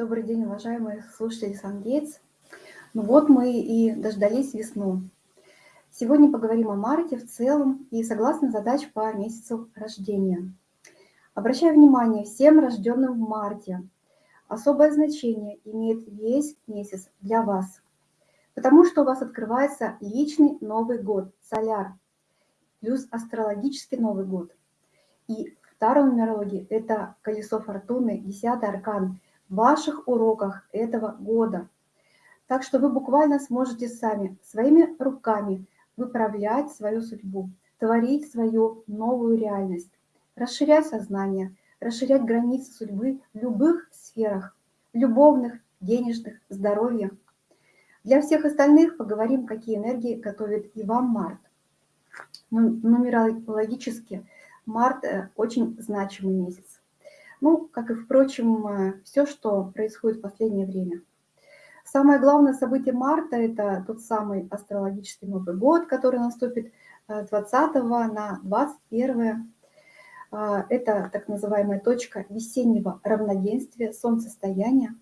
Добрый день, уважаемые слушатели Сангейтс. Ну вот мы и дождались весну. Сегодня поговорим о марте в целом и согласно задач по месяцу рождения. Обращаю внимание всем рожденным в марте. Особое значение имеет весь месяц для вас, потому что у вас открывается личный Новый год, соляр, плюс астрологический Новый год. И второй нумерологии – это колесо фортуны, десятый аркан – ваших уроках этого года. Так что вы буквально сможете сами, своими руками выправлять свою судьбу, творить свою новую реальность, расширять сознание, расширять границы судьбы в любых сферах, любовных, денежных, здоровья. Для всех остальных поговорим, какие энергии готовит и вам март. Нумерологически март э, очень значимый месяц. Ну, как и, впрочем, э, все, что происходит в последнее время. Самое главное событие марта – это тот самый астрологический Новый год, который наступит 20 э, на 21. Э, это так называемая точка весеннего равноденствия, солнцестояния.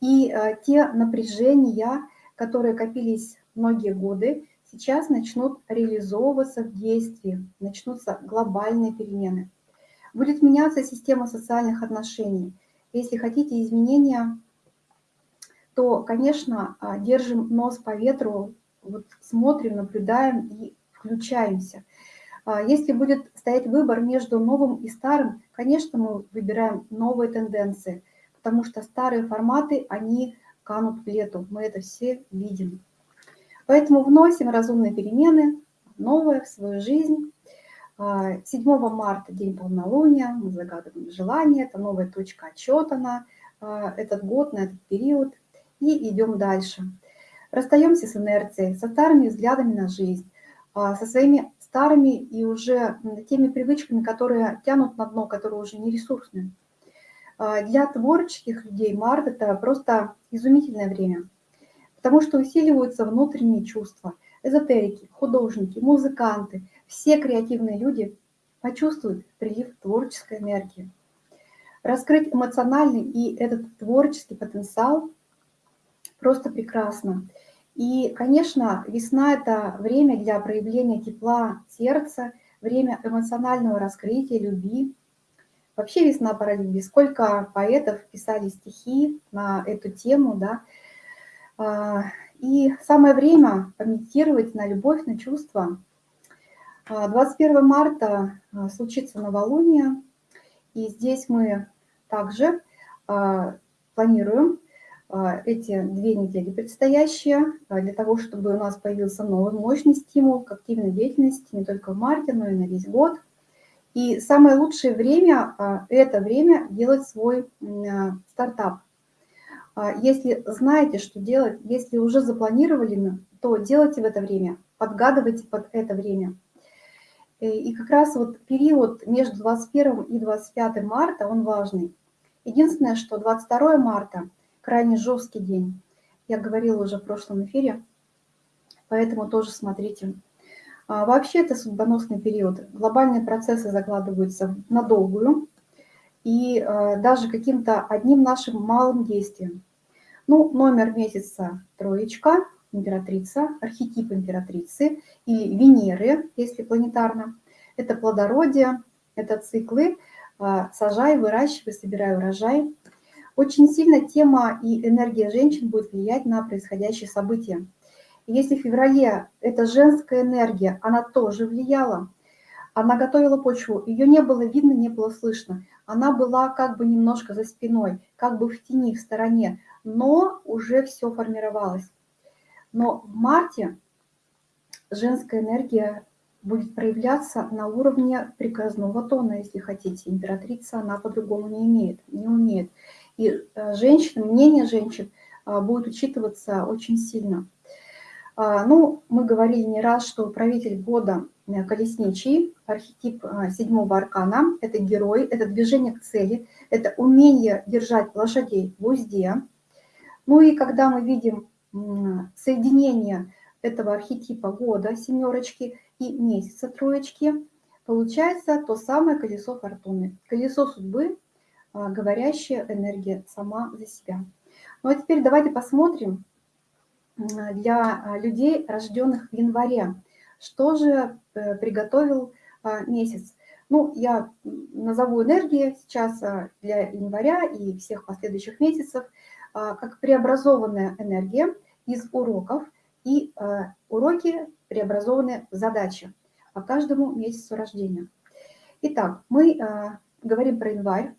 И те напряжения, которые копились многие годы, сейчас начнут реализовываться в действии, начнутся глобальные перемены – Будет меняться система социальных отношений. Если хотите изменения, то, конечно, а, держим нос по ветру, вот смотрим, наблюдаем и включаемся. А, если будет стоять выбор между новым и старым, конечно, мы выбираем новые тенденции, потому что старые форматы, они канут в лету, мы это все видим. Поэтому вносим разумные перемены, новое в свою жизнь, 7 а, марта день полнолуния, мы загадываем желание, это новая точка отчета на а, этот год, на этот период, и идем дальше. Расстаемся с инерцией, со старыми взглядами на жизнь, а, со своими старыми и уже теми привычками, которые тянут на дно, которые уже не ресурсны. Для творческих людей март – это просто изумительное время, потому что усиливаются внутренние чувства. Эзотерики, художники, музыканты – все креативные люди почувствуют прилив творческой энергии. Раскрыть эмоциональный и этот творческий потенциал просто прекрасно. И, конечно, весна – это время для проявления тепла сердца, время эмоционального раскрытия, любви. Вообще весна пора любви. Сколько поэтов писали стихи на эту тему, да. А, и самое время помедитировать на любовь, на чувства – 21 марта а, случится новолуние, и здесь мы также а, планируем а, эти две недели предстоящие для того, чтобы у нас появился новый мощный стимул к активной деятельности не только в марте, но и на весь год. И самое лучшее время – это время делать свой стартап. Если знаете, что делать, если уже запланировали, то делайте в это время, подгадывайте под это время – Э, и как раз вот период между 21 и 25 марта, он важный. Единственное, что 22 марта крайне жесткий день. Я говорила уже в прошлом эфире, поэтому тоже смотрите. А вообще это судьбоносный период. Глобальные процессы закладываются на долгую и э, даже каким-то одним нашим малым действием. Ну, номер месяца троечка, императрица, архетип императрицы или Венеры, если планетарно. Это плодородие, это циклы а, «сажай, выращивай, собирай урожай». Очень сильно тема и энергия женщин будет влиять на происходящие события. Если в феврале эта женская энергия, она тоже влияла, она готовила почву, ее не было видно, не было слышно. Она была как бы немножко за спиной, как бы в тени, в стороне, но уже все формировалось. Но в марте женская энергия будет проявляться на уровне приказного тона, если хотите. Императрица, она по-другому не имеет, не умеет. И э, женщины, мнение женщин а, будет учитываться очень сильно. А, ну, мы говорили не раз, что правитель года э, колесничий, архетип а, седьмого аркана, это герой, это движение к цели, это умение держать лошадей в узде. Ну и когда мы видим соединение этого архетипа года, семерочки, и месяца троечки, получается то самое колесо фортуны. Колесо судьбы, говорящая энергия сама за себя. Ну а теперь давайте посмотрим для людей, рожденных в январе, что же э, приготовил месяц. Ну, я назову энергии сейчас для января и всех последующих месяцев как преобразованная энергия из уроков, и уроки преобразованы в задачи по каждому месяцу рождения. Итак, мы говорим про январь,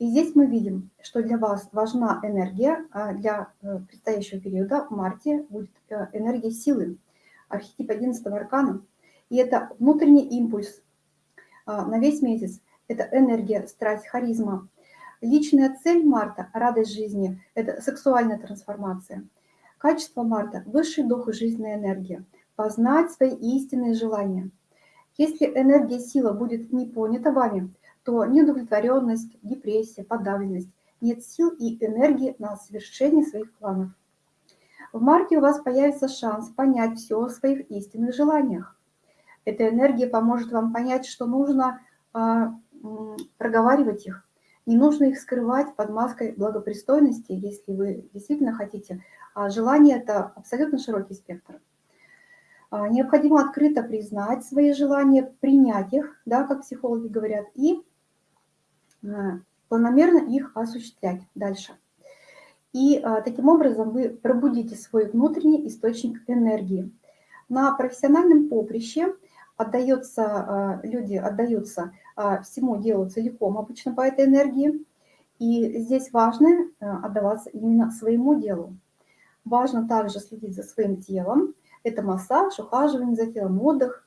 и здесь мы видим, что для вас важна энергия, а для э, предстоящего периода в марте будет э, энергия силы, архетип 11 аркана. И это внутренний импульс э, на весь месяц, это энергия, страсть, харизма. Личная цель марта, радость жизни, это сексуальная трансформация. Качество марта – высший дух и жизненная энергия, познать свои истинные желания – если энергия сила будет не понята вами, то неудовлетворенность, депрессия, подавленность, нет сил и энергии на совершение своих планов. В марте у вас появится шанс понять все о своих истинных желаниях. Эта энергия поможет вам понять, что нужно э, проговаривать их. Не нужно их скрывать под маской благопристойности, если вы действительно хотите. А желание – это абсолютно широкий спектр. А, необходимо открыто признать свои желания, принять их, да, как психологи говорят, и а, планомерно их осуществлять дальше. И а, таким образом вы пробудите свой внутренний источник энергии. На профессиональном поприще отдается, люди отдаются всему делу целиком обычно по этой энергии. И здесь важно отдаваться именно своему делу. Важно также следить за своим телом, это массаж, ухаживание за телом, отдых.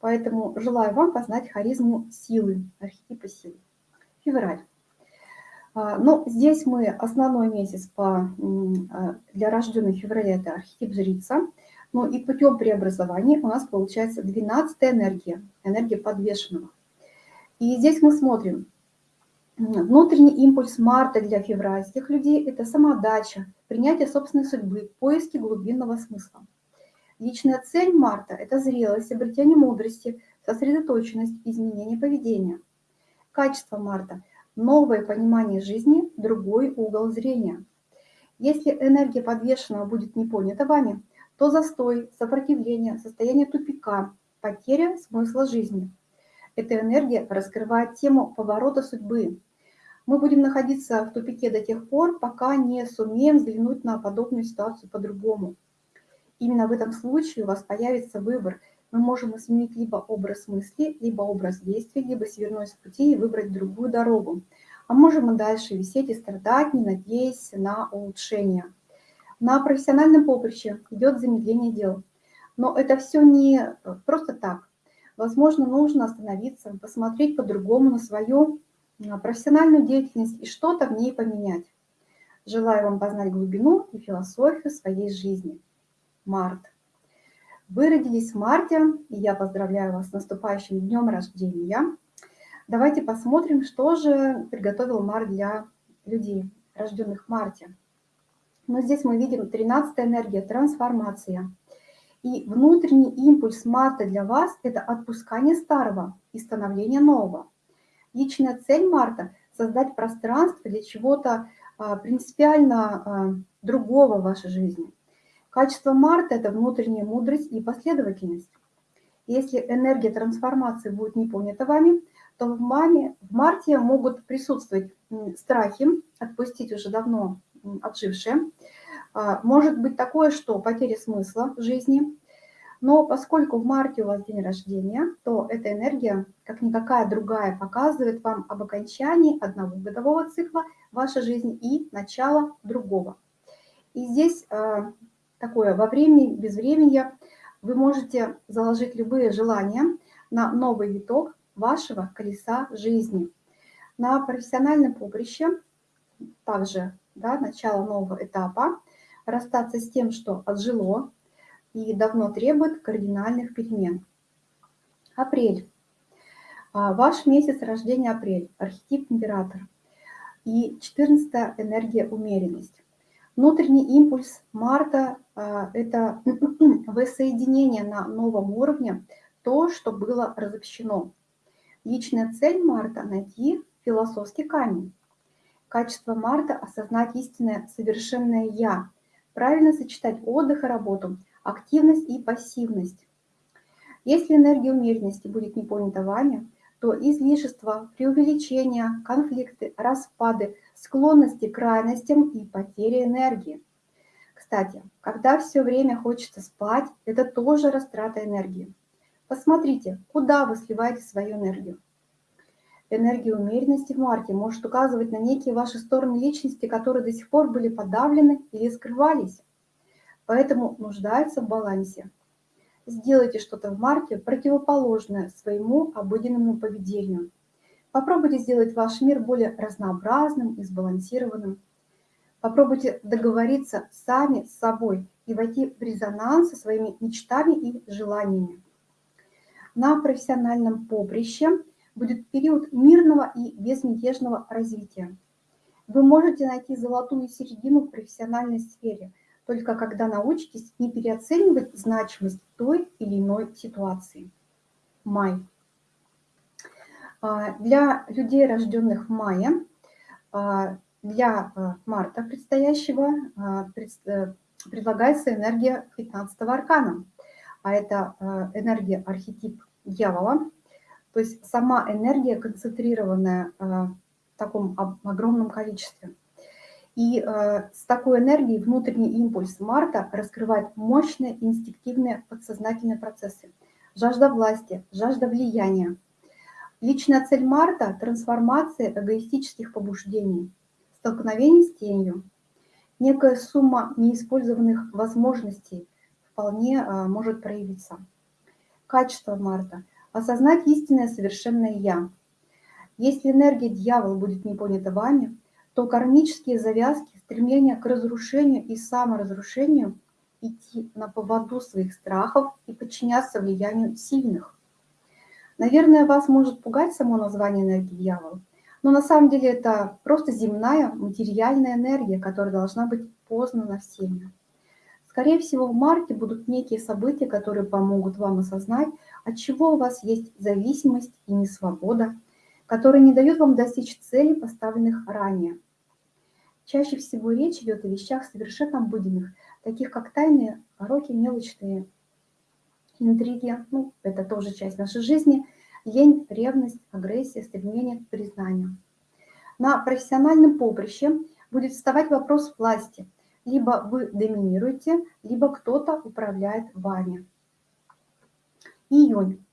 Поэтому желаю вам познать харизму силы, архетипа силы. Февраль. А, Но ну, здесь мы основной месяц по, а, для рожденных февраля – это архетип жрица. Ну и путем преобразования у нас получается 12 энергия, энергия подвешенного. И здесь мы смотрим, внутренний импульс марта для февральских людей – это самодача, принятие собственной судьбы, поиски глубинного смысла. Личная цель Марта – это зрелость, обретение мудрости, сосредоточенность, изменение поведения. Качество Марта – новое понимание жизни, другой угол зрения. Если энергия подвешенного будет не понята вами, то застой, сопротивление, состояние тупика, потеря смысла жизни. Эта энергия раскрывает тему поворота судьбы. Мы будем находиться в тупике до тех пор, пока не сумеем взглянуть на подобную ситуацию по-другому. Именно в этом случае у вас появится выбор. Мы можем изменить либо образ мысли, либо образ действий, либо свернуть с пути и выбрать другую дорогу. А можем и дальше висеть и страдать, не надеясь на улучшение. На профессиональном поприще идет замедление дел. Но это все не просто так. Возможно, нужно остановиться, посмотреть по-другому на свою профессиональную деятельность и что-то в ней поменять. Желаю вам познать глубину и философию своей жизни март. Вы родились в марте, и я поздравляю вас с наступающим днем рождения. Давайте посмотрим, что же приготовил март для людей, рожденных в марте. Но здесь мы видим 13 энергия, трансформация. И внутренний импульс марта для вас – это отпускание старого и становление нового. Личная цель марта – создать пространство для чего-то а, принципиально а, другого в вашей жизни – Качество Марта – это внутренняя мудрость и последовательность. Если энергия трансформации будет не понята вами, то в, маме, в марте могут присутствовать страхи, отпустить уже давно отжившие. А, может быть такое, что потеря смысла жизни. Но поскольку в марте у вас день рождения, то эта энергия, как никакая другая, показывает вам об окончании одного годового цикла вашей жизни и начала другого. И здесь а, такое во времени, без времени вы можете заложить любые желания на новый виток вашего колеса жизни. На профессиональном поприще также да, начало нового этапа, расстаться с тем, что отжило и давно требует кардинальных перемен. Апрель. А, ваш месяц рождения апрель, архетип император. И 14 энергия умеренность. Внутренний импульс Марта а, – это воссоединение на новом уровне, то, что было разобщено. Личная цель Марта – найти философский камень. Качество Марта – осознать истинное совершенное «я», правильно сочетать отдых и работу, активность и пассивность. Если энергия умеренности будет не понята вами, то излишество, преувеличение, конфликты, распады, склонности к крайностям и потеря энергии. Кстати, когда все время хочется спать, это тоже растрата энергии. Посмотрите, куда вы сливаете свою энергию. Энергия умеренности в марте может указывать на некие ваши стороны личности, которые до сих пор были подавлены или скрывались. Поэтому нуждаются в балансе. Сделайте что-то в марте противоположное своему обыденному поведению. Попробуйте сделать ваш мир более разнообразным и сбалансированным. Попробуйте договориться сами с собой и войти в резонанс со своими мечтами и желаниями. На профессиональном поприще будет период мирного и безмятежного развития. Вы можете найти золотую середину в профессиональной сфере, только когда научитесь не переоценивать значимость той или иной ситуации. Май. А, для людей, рожденных в мае, а, для а, марта предстоящего э, предлагается энергия 15 аркана, а это энергия архетип дьявола, то есть сама энергия концентрированная в таком огромном количестве. И э, с такой энергией внутренний импульс Марта раскрывает мощные инстинктивные подсознательные процессы. Жажда власти, жажда влияния. Личная цель Марта – трансформация эгоистических побуждений, столкновение с тенью. Некая сумма неиспользованных возможностей вполне э, может проявиться. Качество Марта – осознать истинное совершенное «Я». Если энергия дьявола будет не понята вами, то кармические завязки, стремление к разрушению и саморазрушению идти на поводу своих страхов и подчиняться влиянию сильных. Наверное, вас может пугать само название энергии дьявола, но на самом деле это просто земная материальная энергия, которая должна быть познана всеми. Скорее всего, в марте будут некие события, которые помогут вам осознать, от чего у вас есть зависимость и несвобода, которые не дают вам достичь целей, поставленных ранее. Чаще всего речь идет о вещах совершенно обыденных, таких как тайные, пороки, мелочные интриги, ну, это тоже часть нашей жизни, лень, ревность, агрессия, стремление к признанию. На профессиональном поприще будет вставать вопрос власти – либо вы доминируете, либо кто-то управляет вами. Июнь.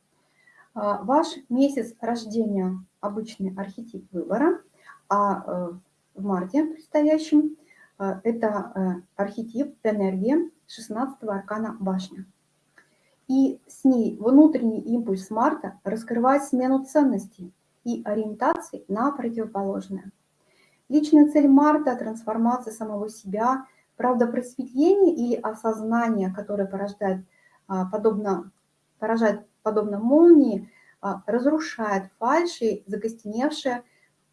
А, ваш месяц рождения – обычный архетип выбора, а э, в марте предстоящем э, – это э, архетип энергии 16 аркана башня. И с ней внутренний импульс Марта раскрывает смену ценностей и ориентаций на противоположное. Личная цель Марта – трансформация самого себя – Правда, просветление или осознание, которое порождает, а, подобно, поражает подобно молнии, разрушает фальши, закостеневшее,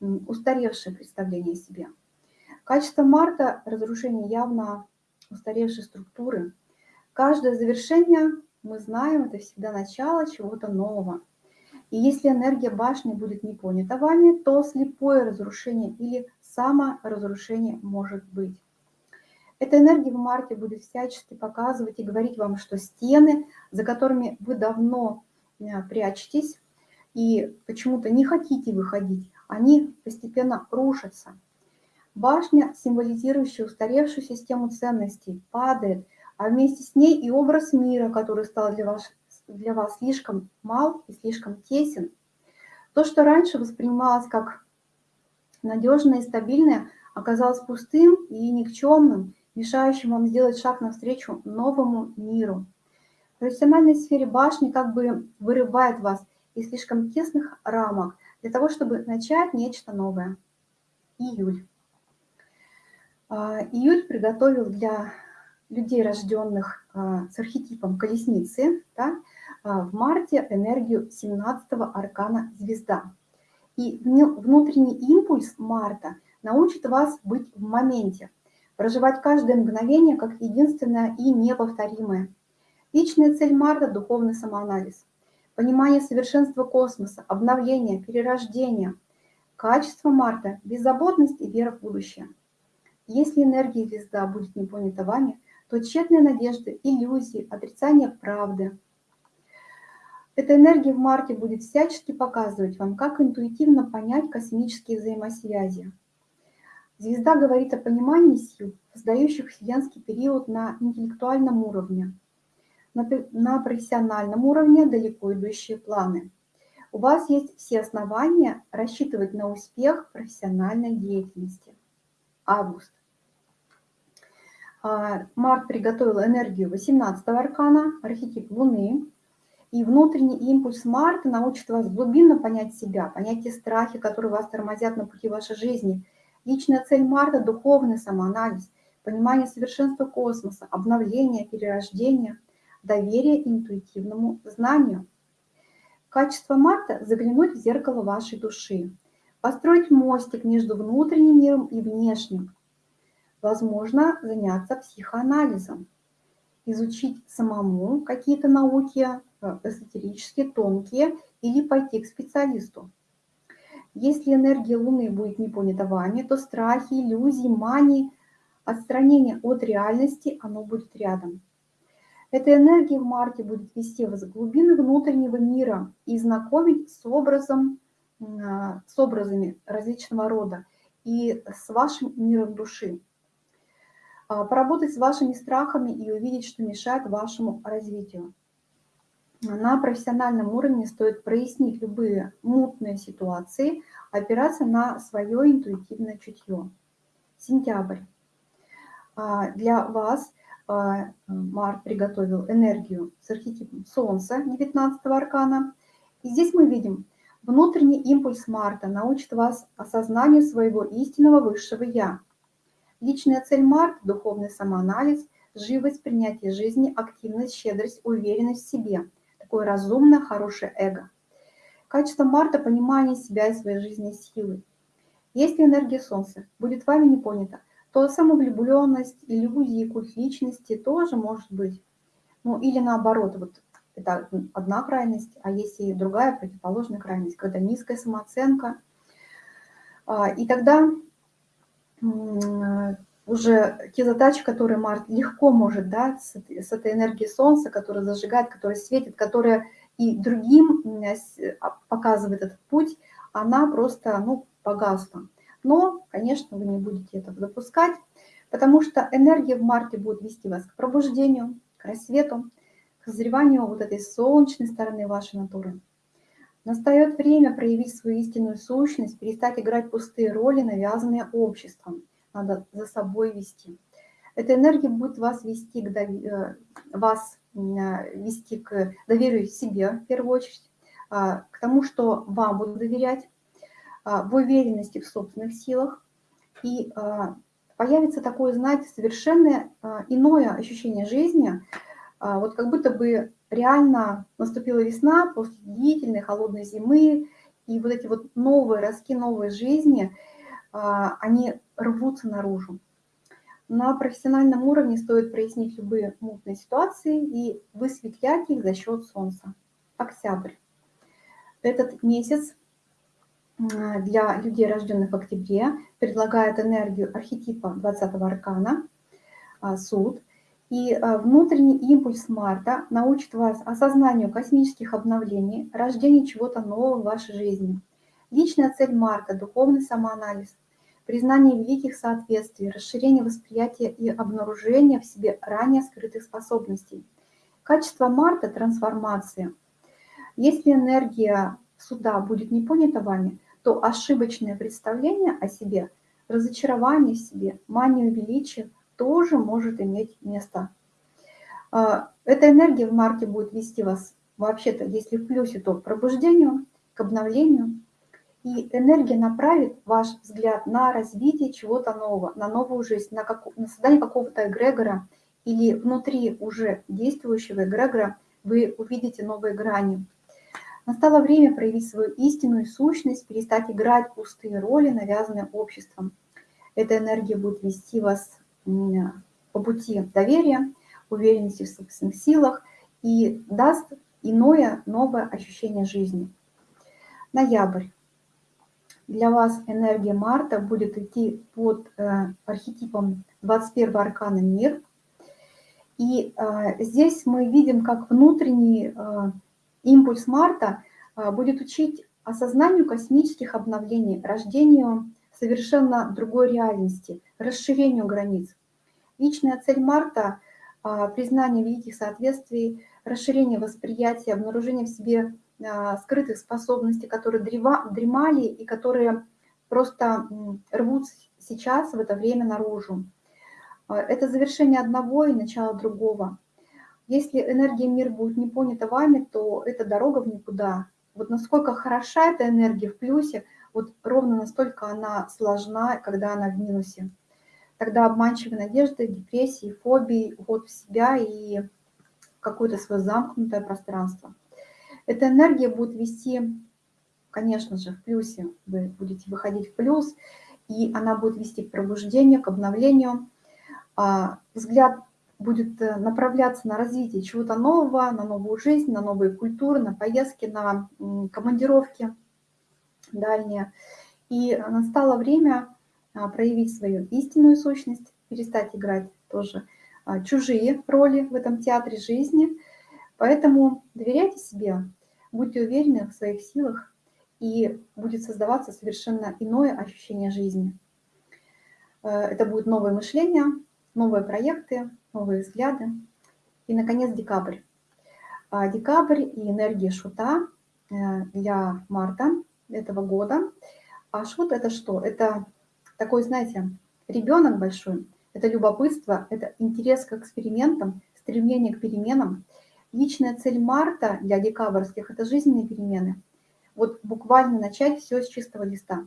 устаревшее представление о себе. Качество Марта – разрушение явно устаревшей структуры. Каждое завершение, мы знаем, это всегда начало чего-то нового. И если энергия башни будет не понята вами, то слепое разрушение или саморазрушение может быть. Эта энергия в марте будет всячески показывать и говорить вам, что стены, за которыми вы давно прячетесь и почему-то не хотите выходить, они постепенно рушатся. Башня, символизирующая устаревшую систему ценностей, падает, а вместе с ней и образ мира, который стал для вас, для вас слишком мал и слишком тесен. То, что раньше воспринималось как надежное и стабильное, оказалось пустым и никчемным, мешающим вам сделать шаг навстречу новому миру. Профессиональной сфере башни как бы вырывает вас из слишком тесных рамок для того, чтобы начать нечто новое. Июль. А, июль приготовил для людей, рожденных а, с архетипом колесницы, да, а, в марте энергию 17-го аркана звезда. И внутренний импульс марта научит вас быть в моменте, проживать каждое мгновение как единственное и неповторимое. Личная цель Марта – духовный самоанализ, понимание совершенства космоса, обновление, перерождение. Качество Марта – беззаботность и вера в будущее. Если энергия звезда будет не понята вами, то тщетные надежды, иллюзии, отрицание правды. Эта энергия в марте будет всячески показывать вам, как интуитивно понять космические взаимосвязи. Звезда говорит о понимании сил, создающих вселенский период на интеллектуальном уровне, на, на профессиональном уровне далеко идущие планы. У вас есть все основания рассчитывать на успех профессиональной деятельности. Август. А, Март приготовил энергию 18 аркана, архетип Луны. И внутренний импульс Марта научит вас глубинно понять себя, понять те страхи, которые вас тормозят на пути вашей жизни. Личная цель Марта – духовный самоанализ, понимание совершенства космоса, обновление, перерождение, доверие интуитивному знанию. Качество Марта – заглянуть в зеркало вашей души, построить мостик между внутренним миром и внешним, возможно заняться психоанализом, изучить самому какие-то науки, э, эзотерические, тонкие, или пойти к специалисту. Если энергия Луны будет не понята вами, то страхи, иллюзии, мании, отстранение от реальности, оно будет рядом. Эта энергия в марте будет вести вас в глубины внутреннего мира и знакомить с, образом, а, с образами различного рода и с вашим миром души. А, поработать с вашими страхами и увидеть, что мешает вашему развитию. На профессиональном уровне стоит прояснить любые мутные ситуации, опираться на свое интуитивное чутье. Сентябрь. А, для вас Март приготовил энергию с архетипом Солнца 19 аркана. И здесь мы видим, внутренний импульс Марта научит вас осознанию своего истинного высшего Я – Личная цель Марта – духовный самоанализ, живость, принятие жизни, активность, щедрость, уверенность в себе. Такое разумное, хорошее эго. Качество Марта – понимание себя и своей жизненной силы. Если энергия Солнца будет вами не понята, то самовлюбленность, иллюзии, культ личности тоже может быть. Ну или наоборот, вот это одна крайность, а есть и другая противоположная крайность, когда низкая самооценка. А, и тогда уже те задачи, которые Март легко может дать с, с этой энергией Солнца, которая зажигает, которая светит, которая и другим а, показывает этот путь, она просто ну, погасла. Но, конечно, вы не будете этого допускать, потому что энергия в марте будет вести вас к пробуждению, к рассвету, к созреванию вот этой солнечной стороны вашей натуры. Настает время проявить свою истинную сущность, перестать играть пустые роли, навязанные обществом. Надо за собой вести. Эта энергия будет вас вести к, дов... Э, вас э, вести к доверию себе, в первую очередь, а, к тому, что вам будут доверять, в уверенности в собственных силах. И а, появится такое, знаете, совершенно иное ощущение жизни, вот как будто бы реально наступила весна после длительной холодной зимы, и вот эти вот новые ростки новой жизни, а, они рвутся наружу. На профессиональном уровне стоит прояснить любые мутные ситуации и высветлять их за счет Солнца. Октябрь. Этот месяц для людей, рожденных в октябре, предлагает энергию архетипа 20-го аркана, а, суд, и э, внутренний импульс Марта научит вас осознанию космических обновлений, рождению чего-то нового в вашей жизни. Личная цель Марта – духовный самоанализ, признание великих соответствий, расширение восприятия и обнаружение в себе ранее скрытых способностей. Качество Марта – трансформация. Если энергия суда будет не понята вами, то ошибочное представление о себе, разочарование в себе, мания величия – тоже может иметь место. А, эта энергия в марте будет вести вас, вообще-то, если в плюсе, то к пробуждению, к обновлению. И энергия направит ваш взгляд на развитие чего-то нового, на новую жизнь, на, как, на создание какого-то эгрегора или внутри уже действующего эгрегора вы увидите новые грани. Настало время проявить свою истинную сущность, перестать играть пустые роли, навязанные обществом. Эта энергия будет вести вас по пути доверия, уверенности в собственных силах и даст иное, новое ощущение жизни. Ноябрь. для вас энергия Марта будет идти под э, архетипом 21 аркана «Мир». И э, здесь мы видим, как внутренний э, импульс Марта э, будет учить осознанию космических обновлений, рождению совершенно другой реальности, расширению границ. Личная цель Марта а, – признание великих соответствий, расширение восприятия, обнаружение в себе а, скрытых способностей, которые дремали и которые просто рвут сейчас в это время наружу. А, это завершение одного и начало другого. Если энергия мира будет не понята вами, то это дорога в никуда. Вот насколько хороша эта энергия в плюсе – вот ровно настолько она сложна, когда она в минусе. Тогда обманчивые надежды, депрессии, фобии, уход в себя и какое-то свое замкнутое пространство. Эта энергия будет вести, конечно же, в плюсе. Вы будете выходить в плюс, и она будет вести к пробуждению, к обновлению. А, взгляд будет э, направляться на развитие чего-то нового, на новую жизнь, на новые культуры, на поездки, на командировки – дальнее. И настало время а, проявить свою истинную сущность, перестать играть тоже а, чужие роли в этом театре жизни. Поэтому доверяйте себе, будьте уверены в своих силах, и будет создаваться совершенно иное ощущение жизни. Э, это будет новое мышление, новые проекты, новые взгляды. И, наконец, декабрь. А, декабрь и энергия шута э, для марта этого года. А шут это что? Это такой, знаете, ребенок большой, это любопытство, это интерес к экспериментам, стремление к переменам. Личная цель марта для декабрьских – это жизненные перемены. Вот буквально начать все с чистого листа.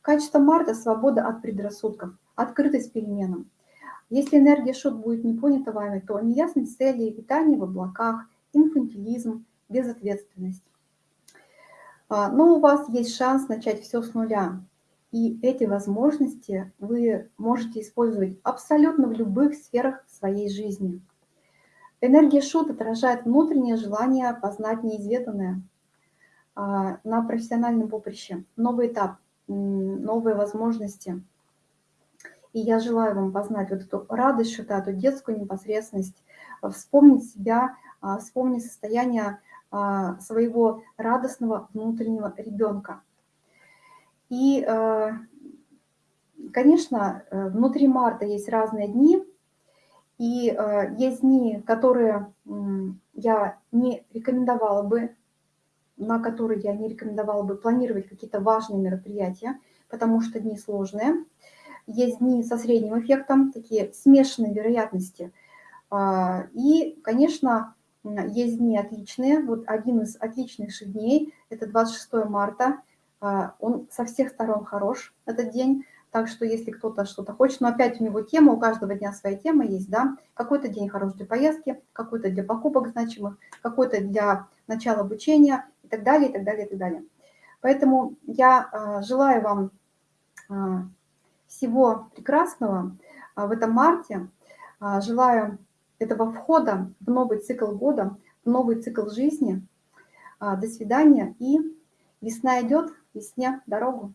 Качество марта – свобода от предрассудков, открытость переменам. Если энергия шут будет не понята вами, то неясность цели, питание в облаках, инфантилизм, безответственность. А, но у вас есть шанс начать все с нуля. И эти возможности вы можете использовать абсолютно в любых сферах своей жизни. Энергия шут отражает внутреннее желание познать неизведанное а, на профессиональном поприще. Новый этап, новые возможности. И я желаю вам познать вот эту радость шута, эту детскую непосредственность, вспомнить себя, а, вспомнить состояние а, своего радостного внутреннего ребенка. И, э, конечно, э, внутри марта есть разные дни, и э, есть дни, которые я не рекомендовала бы, на которые я не рекомендовала бы планировать какие-то важные мероприятия, потому что дни сложные. Есть дни со средним эффектом, такие смешанные вероятности. А, и, конечно, есть дни отличные. Вот один из отличнейших дней – это 26 марта. А, он со всех сторон хорош, этот день. Так что если кто-то что-то хочет, но опять у него тема, у каждого дня своя тема есть, да. Какой-то день хорош для поездки, какой-то для покупок значимых, какой-то для начала обучения и так далее, и так далее, и так далее. Поэтому я а, желаю вам всего прекрасного в этом марте. Желаю этого входа в новый цикл года, в новый цикл жизни. А, до свидания и весна идет, весне дорогу.